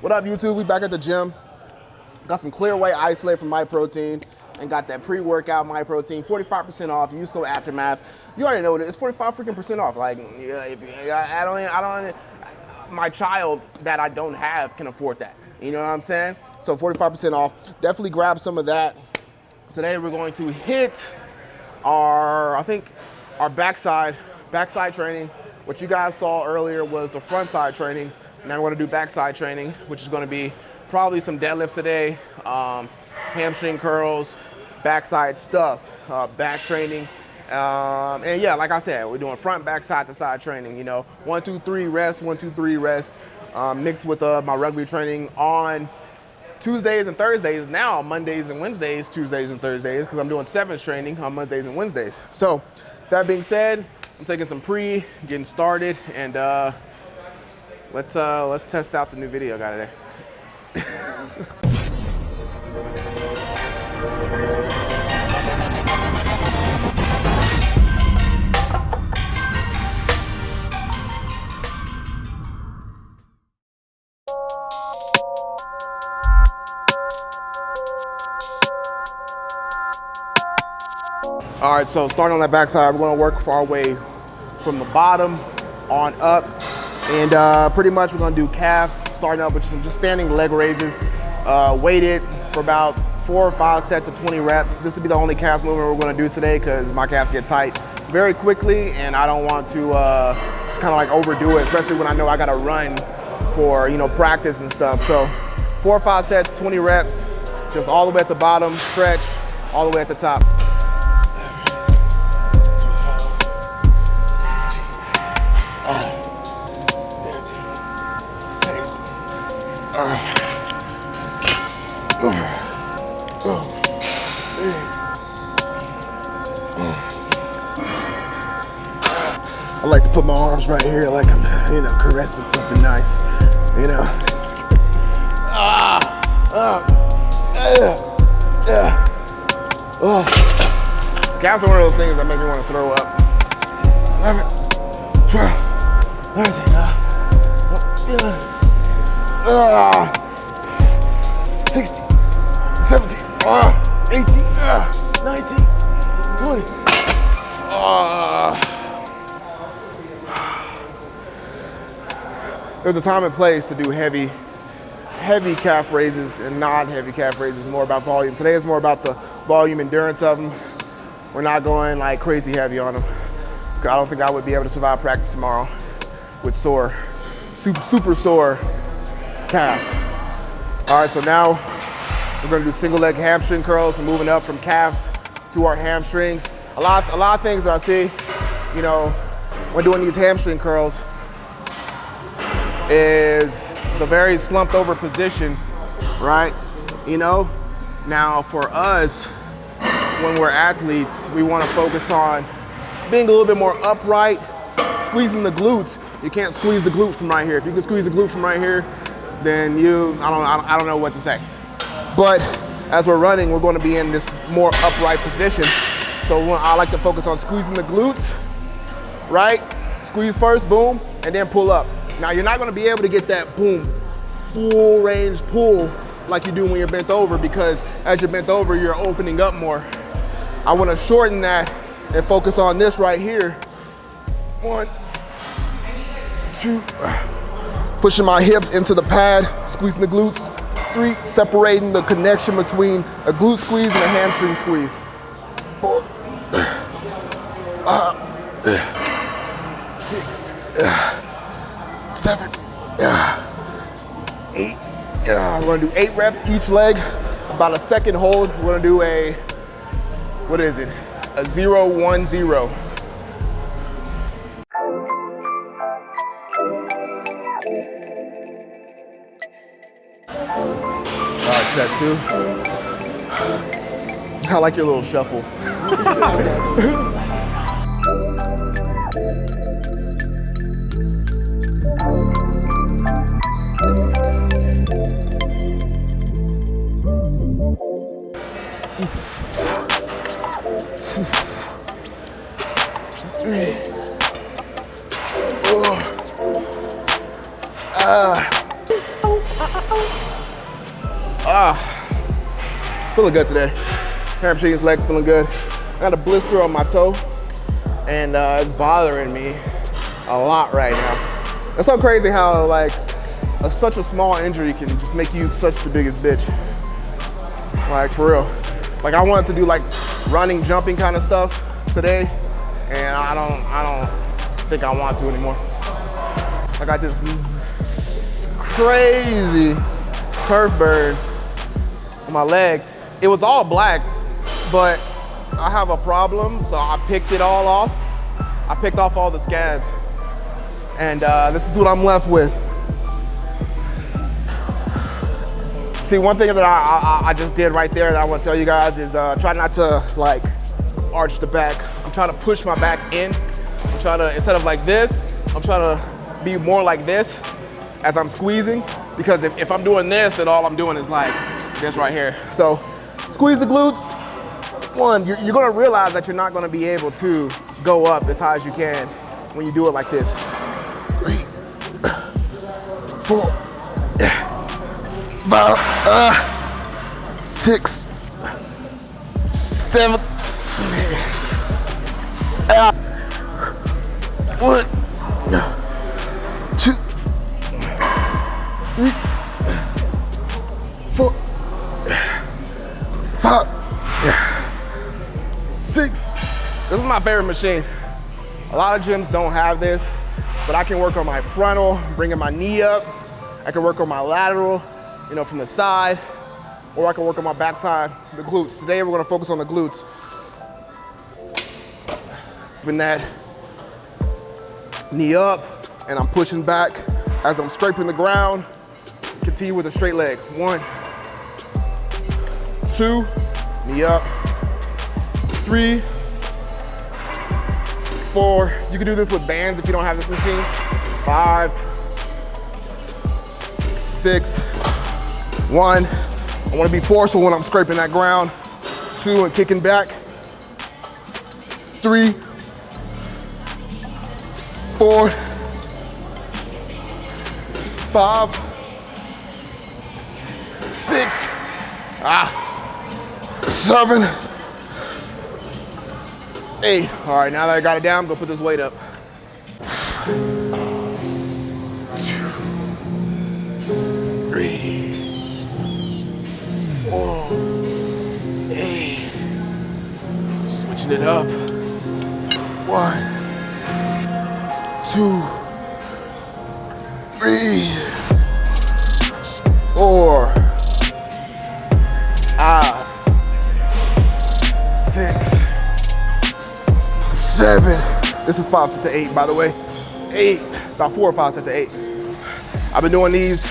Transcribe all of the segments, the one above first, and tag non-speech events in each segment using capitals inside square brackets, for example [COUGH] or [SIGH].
What up, YouTube? We back at the gym. Got some Clear Whey Isolate from MyProtein and got that pre-workout MyProtein, 45% off. Use code Aftermath. You already know it is. 45 freaking percent off. Like, yeah, if, I don't, I don't, my child that I don't have can afford that. You know what I'm saying? So 45% off. Definitely grab some of that. Today we're going to hit our, I think, our backside, backside training. What you guys saw earlier was the front side training. Now we're gonna do backside training, which is gonna be probably some deadlifts today, um, hamstring curls, backside stuff, uh, back training. Um, and yeah, like I said, we're doing front, back, side to side training. You know, one, two, three, rest, one, two, three, rest, um, mixed with uh, my rugby training on Tuesdays and Thursdays. Now Mondays and Wednesdays, Tuesdays and Thursdays, because I'm doing sevens training on Mondays and Wednesdays. So that being said, I'm taking some pre, getting started, and uh, let's uh, let's test out the new video I got today. All right, so starting on that backside, we're gonna work our way from the bottom on up. And uh, pretty much we're gonna do calves, starting up with some just standing leg raises, uh, weighted for about four or five sets of 20 reps. This will be the only calf movement we're gonna do today because my calves get tight very quickly and I don't want to uh, just kind of like overdo it, especially when I know I gotta run for, you know, practice and stuff. So four or five sets, 20 reps, just all the way at the bottom, stretch, all the way at the top. I like to put my arms right here like I'm, you know, caressing something nice, you know. Ah, ah, yeah, yeah. Oh. Calves are one of those things that make me want to throw up. 11, 12, 13, uh, uh, 16, 17, uh, 18, uh, 19, 20. Uh, there's a time and place to do heavy, heavy calf raises and non-heavy calf raises. More about volume. Today is more about the volume endurance of them. We're not going like crazy heavy on them. I don't think I would be able to survive practice tomorrow with sore, super, super sore calves. All right, so now we're gonna do single leg hamstring curls and moving up from calves to our hamstrings. A lot, a lot of things that I see, you know, when doing these hamstring curls is the very slumped over position, right? You know, now for us, when we're athletes, we wanna focus on being a little bit more upright, squeezing the glutes. You can't squeeze the glute from right here. If you can squeeze the glute from right here, then you, I don't, I don't know what to say. But as we're running, we're gonna be in this more upright position. So I like to focus on squeezing the glutes, right? Squeeze first, boom, and then pull up. Now you're not gonna be able to get that boom, full range pull like you do when you're bent over because as you're bent over, you're opening up more. I wanna shorten that and focus on this right here. One, two, pushing my hips into the pad, squeezing the glutes. Three, separating the connection between a glute squeeze and a hamstring squeeze. Four, uh, six, seven, eight. We're gonna do eight reps each leg, about a second hold. We're gonna do a, what is it? A zero, one, zero. All right, set two. [SIGHS] I like your little shuffle. [LAUGHS] Ah. Ah, feeling good today. Hamstrings, legs feeling good. I got a blister on my toe and uh, it's bothering me a lot right now. It's so crazy how like a, such a small injury can just make you such the biggest bitch. Like for real. Like I wanted to do like running, jumping kind of stuff today, and I don't, I don't think I want to anymore. I got this crazy turf burn on my leg. It was all black, but I have a problem, so I picked it all off. I picked off all the scabs, and uh, this is what I'm left with. See, one thing that I, I, I, just did right there that I want to tell you guys is uh, try not to like arch the back. I'm trying to push my back in. I'm trying to, instead of like this, I'm trying to be more like this as I'm squeezing because if, if I'm doing this, then all I'm doing is like this right here. So squeeze the glutes. One, you're, you're gonna realize that you're not gonna be able to go up as high as you can when you do it like this. Three, [COUGHS] four, five, uh, six, seven, uh, one, two, three, four, five, six. This is my favorite machine. A lot of gyms don't have this, but I can work on my frontal, bringing my knee up. I can work on my lateral, you know, from the side, or I can work on my backside, the glutes. Today we're gonna focus on the glutes. Bring that knee up, and I'm pushing back as I'm scraping the ground. Continue with a straight leg. One, two, knee up, three, four. You can do this with bands if you don't have this machine. Five, six, one, I wanna be forceful when I'm scraping that ground. Two, and kicking back. Three, four, five, six, ah, seven, eight. All right, now that I got it down, I'm gonna put this weight up. It up. One, two, three, four, five, six, seven. This is five sets of eight, by the way. Eight, about four or five sets of eight. I've been doing these.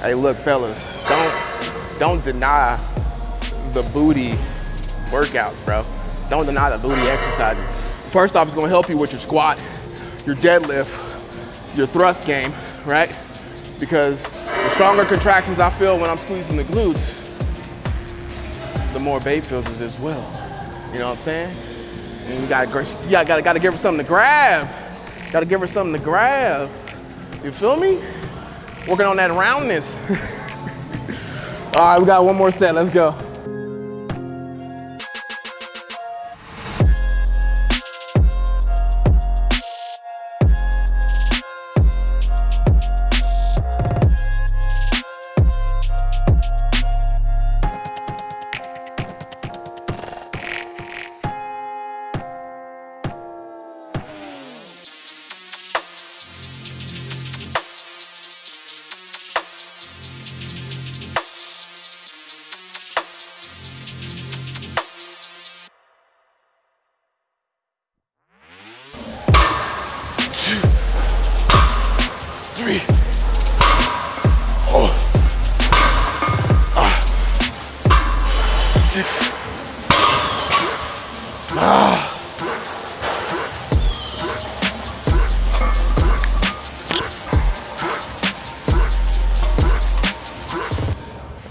Hey, look, fellas, don't don't deny the booty workouts, bro. Don't deny the booty exercises. First off, it's gonna help you with your squat, your deadlift, your thrust game, right? Because the stronger contractions I feel when I'm squeezing the glutes, the more babe feels is as well. You know what I'm saying? And you gotta, you gotta, gotta give her something to grab. Gotta give her something to grab. You feel me? Working on that roundness. [LAUGHS] All right, we got one more set, let's go.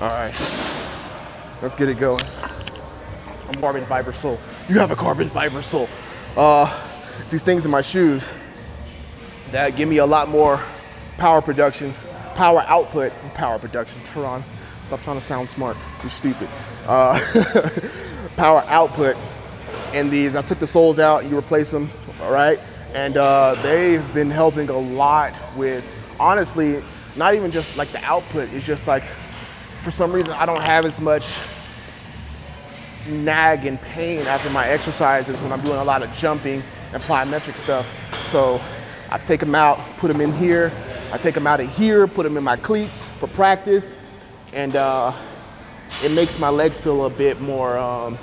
All right, let's get it going. I'm carbon fiber sole. You have a carbon fiber sole. Uh, it's these things in my shoes that give me a lot more power production power output, power production, Turon. Stop trying to sound smart, you're stupid. Uh, [LAUGHS] power output in these. I took the soles out, you replace them, all right? And uh, they've been helping a lot with, honestly, not even just like the output, it's just like, for some reason, I don't have as much nag and pain after my exercises when I'm doing a lot of jumping and plyometric stuff. So I take them out, put them in here. I take them out of here, put them in my cleats for practice. And uh, it makes my legs feel a bit more um,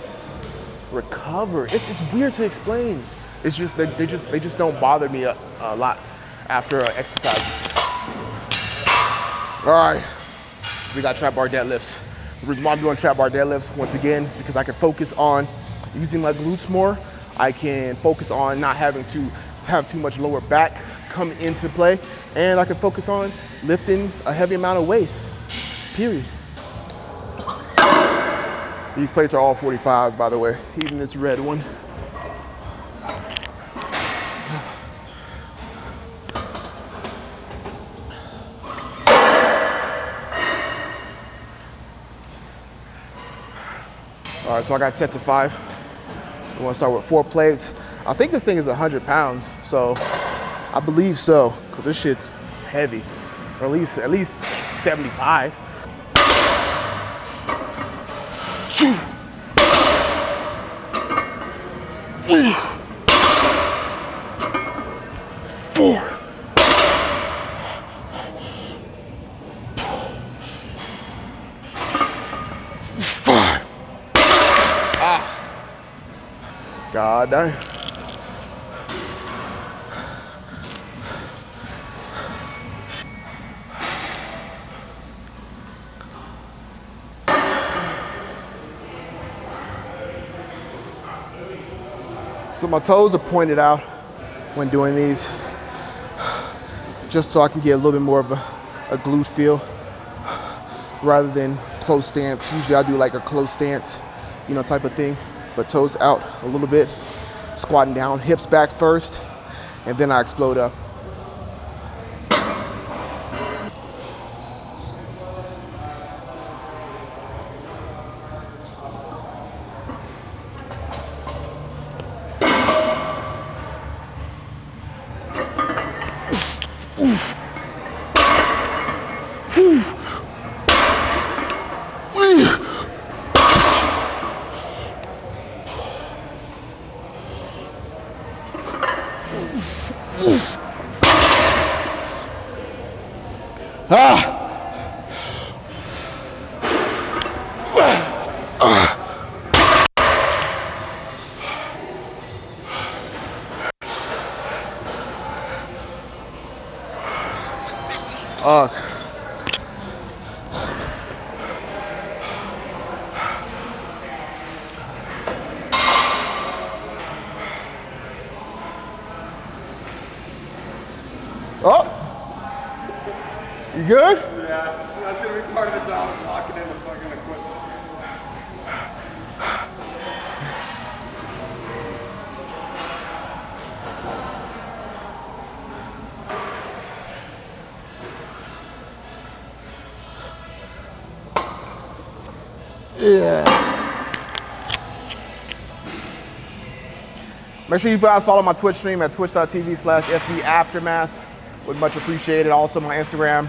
recovered. It's, it's, weird to explain. It's just, they, they, just, they just don't bother me a, a lot after uh, exercises. All right, we got trap bar deadlifts. The reason why I'm doing trap bar deadlifts, once again, is because I can focus on using my glutes more. I can focus on not having to have too much lower back come into play. And I can focus on lifting a heavy amount of weight, period. These plates are all 45s, by the way, even this red one. All right, so I got set to five. We want to start with four plates. I think this thing is 100 pounds, so I believe so, because this shit's heavy, or at least at least 75. So my toes are pointed out when doing these, just so I can get a little bit more of a, a glute feel rather than close stance. Usually I do like a close stance, you know, type of thing but toes out a little bit, squatting down, hips back first, and then I explode up. Ah! Ugh. Make sure you guys follow my Twitch stream at twitch.tv slash FB Aftermath. Would much appreciate it. Also my Instagram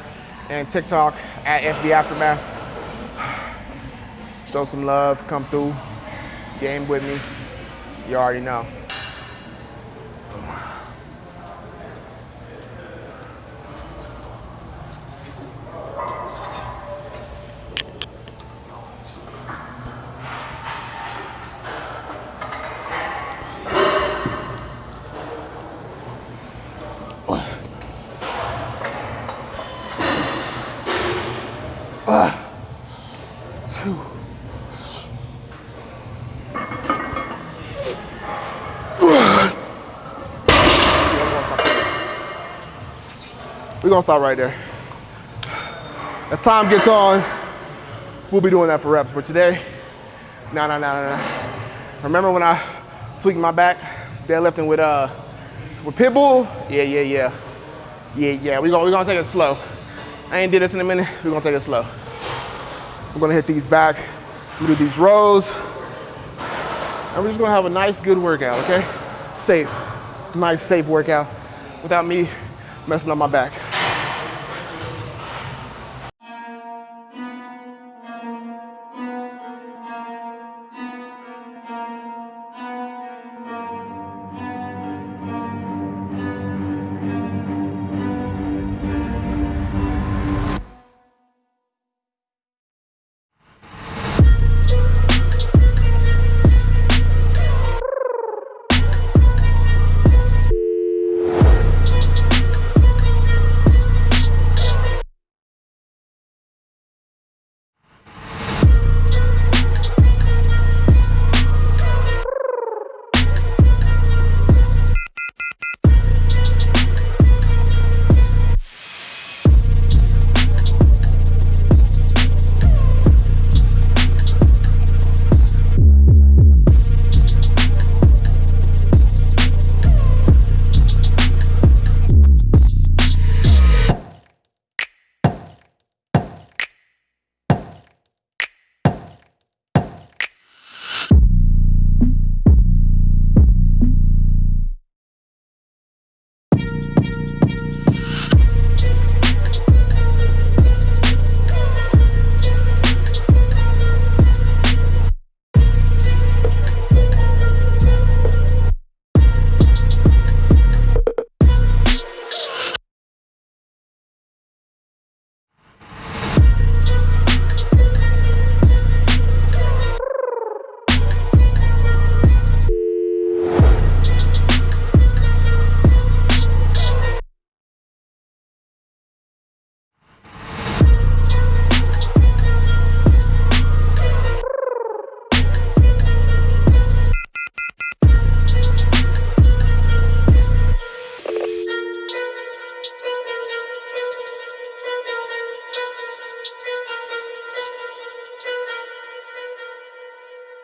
and TikTok at FB Aftermath. Show some love, come through, game with me. You already know. Gonna stop right there. As time gets on, we'll be doing that for reps. But today, no, no, no, no, no. Remember when I tweaked my back, deadlifting with uh with Pitbull? Yeah, yeah, yeah. Yeah, yeah. We're gonna, we gonna take it slow. I ain't did this in a minute. We're gonna take it slow. We're gonna hit these back. We do these rows. And we're just gonna have a nice, good workout, okay? Safe, nice, safe workout without me messing up my back.